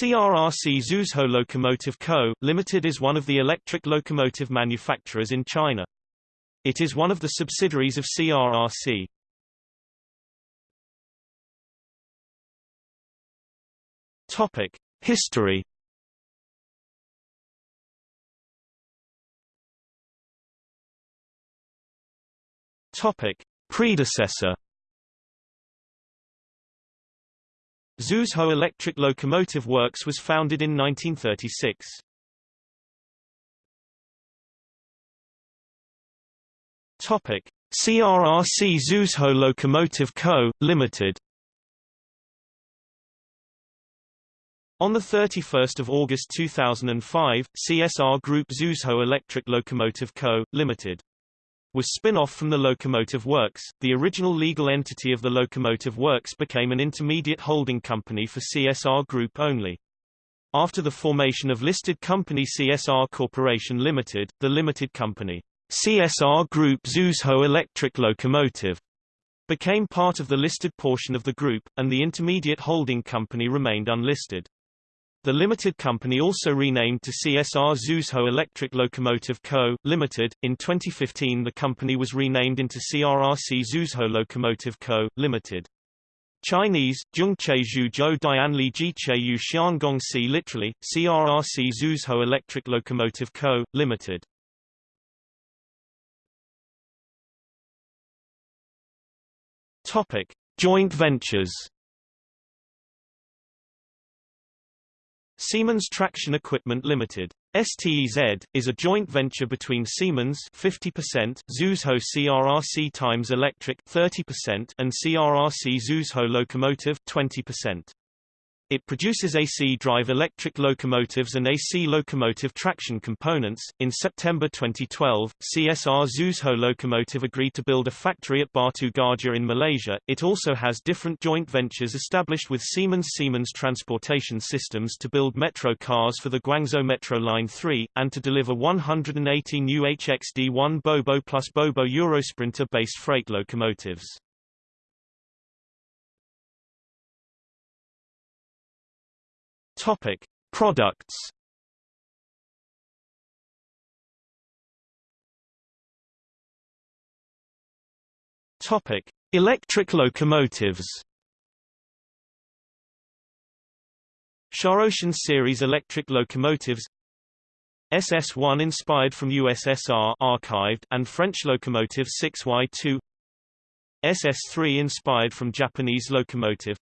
CRRC Zhuzhou Locomotive Co., Limited is one of the electric locomotive manufacturers in China. It is one of the subsidiaries of CRRC. Topic: History. Topic: Predecessor. Zhuzhou Electric Locomotive Works was founded in 1936. Topic: CRRC Zhuzhou Locomotive Co., Limited. On 31 August 2005, CSR Group Zhuzhou Electric Locomotive Co., Limited was spin-off from the Locomotive Works. The original legal entity of the Locomotive Works became an intermediate holding company for CSR Group only. After the formation of listed company CSR Corporation Limited, the limited company CSR Group Zhuzhou Electric Locomotive became part of the listed portion of the group, and the intermediate holding company remained unlisted. The limited company also renamed to CSR Zhuzhou Electric Locomotive Co., Limited. In 2015 the company was renamed into CRRC Zhuzhou Locomotive Co., Limited. Chinese, Zhongche Zhuzhou Dianli Jiche Yu literally, CRRC Zhuzhou Electric Locomotive Co., Limited. Topic. Joint ventures Siemens Traction Equipment Limited. STEZ, is a joint venture between Siemens 50%, Zhuzhou CRRC Times Electric 30%, and CRRC Zhuzhou Locomotive 20. It produces AC drive electric locomotives and AC locomotive traction components. In September 2012, CSR Zhuzhou Locomotive agreed to build a factory at Batu Gajah in Malaysia. It also has different joint ventures established with Siemens Siemens Transportation Systems to build metro cars for the Guangzhou Metro Line 3, and to deliver 180 new HXD1 Bobo plus Bobo Eurosprinter based freight locomotives. Topic: Products. Topic: Electric locomotives. Shaoshan series electric locomotives SS1 inspired from USSR archived and French locomotive 6Y2 SS3 inspired from Japanese locomotive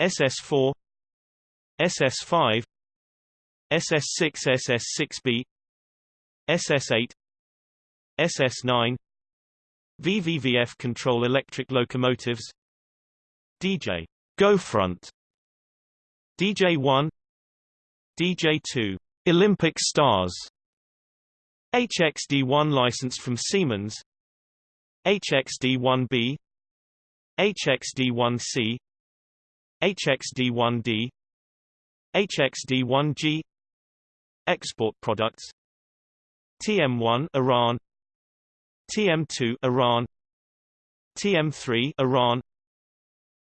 SS4 SS5 SS6 SS6B SS8 SS9 VVVF control electric locomotives DJ Go Front DJ1 DJ2 Olympic Stars HXD1 licensed from Siemens HXD1B HXD1C HXD1D HXD1G Export products TM1 Iran TM2 Iran TM3 Iran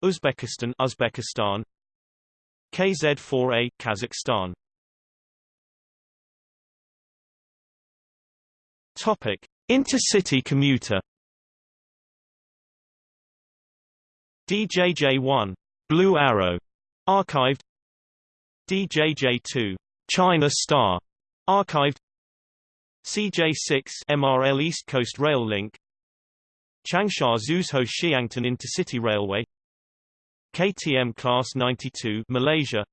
Uzbekistan Uzbekistan KZ4A Kazakhstan Topic Intercity commuter. DJJ1 Blue Arrow. Archived DJJ2 China Star archived. CJ6 MRL East Coast Rail Link. Changsha Zhuzhou Xiangtan Intercity Railway. KTM Class 92 Malaysia.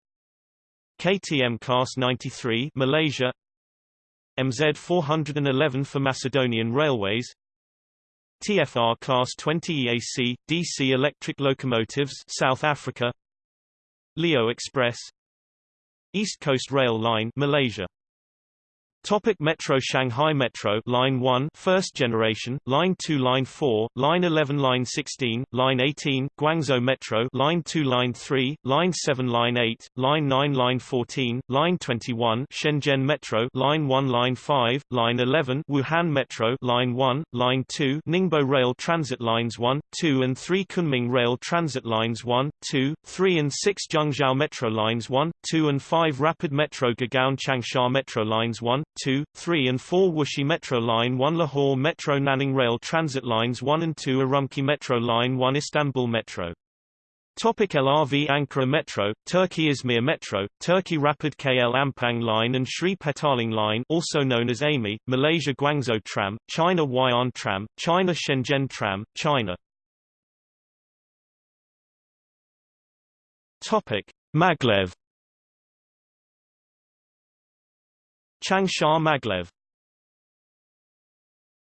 KTM Class 93 Malaysia. MZ 411 for Macedonian Railways. TFR Class 20 EAC DC electric locomotives South Africa. Leo Express East Coast Rail Line Malaysia Topic Metro Shanghai Metro Line 1 first generation Line 2 Line 4 Line 11 Line 16 Line 18 Guangzhou Metro Line 2 Line 3 Line 7 Line 8 Line 9 Line 14 Line 21 Shenzhen Metro Line 1 Line 5 Line 11 Wuhan Metro Line 1 Line 2 Ningbo Rail Transit Lines 1 2 and 3 Kunming Rail Transit Lines 1 2 3 and 6 Zhengzhou Metro Lines 1 2 and 5 Rapid Metro Gurgaon Changsha Metro Lines 1 2, 3 and 4 Wuxi Metro Line 1 Lahore Metro Nanning Rail Transit Lines 1 and 2 Urumqi Metro Line 1 Istanbul Metro. Topic LRV Ankara Metro, Turkey Izmir Metro, Turkey Rapid KL Ampang Line and Sri Petaling Line also known as AMI, Malaysia Guangzhou Tram, China Huai'an Tram, China Shenzhen Tram, China. Topic Maglev Changsha Maglev